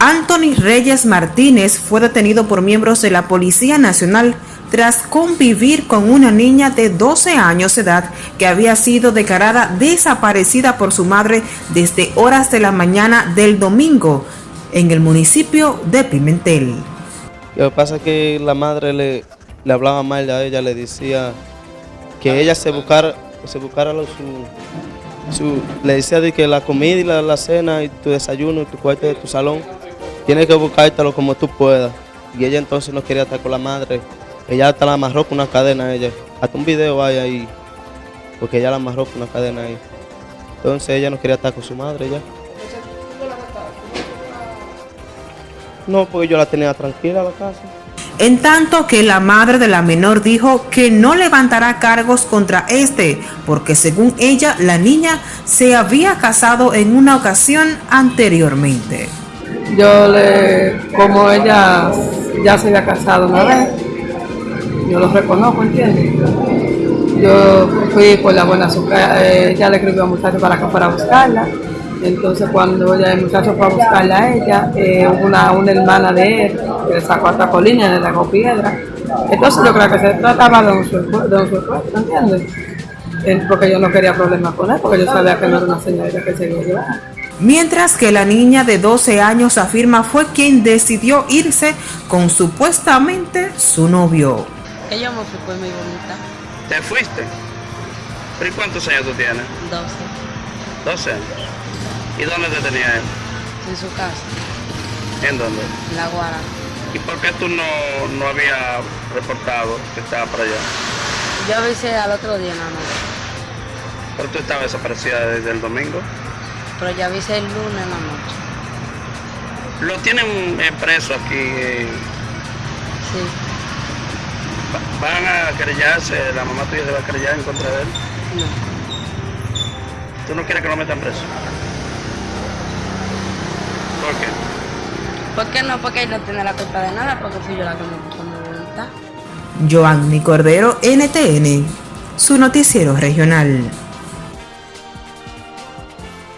Anthony Reyes Martínez fue detenido por miembros de la Policía Nacional tras convivir con una niña de 12 años de edad que había sido declarada desaparecida por su madre desde horas de la mañana del domingo en el municipio de Pimentel. Lo que pasa es que la madre le, le hablaba mal a ella, le decía que ella se buscara, se buscara su, le decía de que la comida y la, la cena y tu desayuno y tu cuarto de tu salón tienes que buscártelo como tú puedas. Y ella entonces no quería estar con la madre. Ella hasta la amarró con una cadena a ella. Hasta un video hay ahí. Porque ella la amarró con una cadena ahí. Entonces ella no quería estar con su madre ya. No, porque yo la tenía tranquila la casa. En tanto que la madre de la menor dijo que no levantará cargos contra este, porque según ella, la niña se había casado en una ocasión anteriormente yo le, como ella ya se había casado una vez, yo lo reconozco, ¿entiendes? Yo fui por la buena azúcar, eh, ella le escribió a muchacho para acá para buscarla. Entonces cuando ella, el muchacho fue a buscarla a ella, eh, una, una hermana de él que le sacó hasta colina, le sacó piedra. Entonces yo creo que se trataba de un secuestro, ¿entiendes? Porque yo no quería problemas con él, porque yo sabía que no era una señorita que se iba a llevar mientras que la niña de 12 años afirma fue quien decidió irse con supuestamente su novio. Ella me fui muy bonita. ¿Te fuiste? ¿Pero cuántos años tú tienes? 12. 12 años. ¿Y dónde te tenía él? En su casa. ¿En dónde? En La Guara. ¿Y por qué tú no, no habías reportado que estaba para allá? Yo avisé al otro día nada más. ¿Pero tú estabas desaparecida desde el domingo? Pero ya avisé el lunes en la noche. ¿Lo tienen preso aquí? Eh? Sí. ¿Van a querellarse? ¿La mamá tuya se va a querellar en contra de él? No. ¿Tú no quieres que lo metan preso? ¿Por qué? ¿Por qué no? Porque él no tiene la culpa de nada, porque fui yo la que me puso mi voluntad. Joanny Cordero, NTN, su noticiero regional.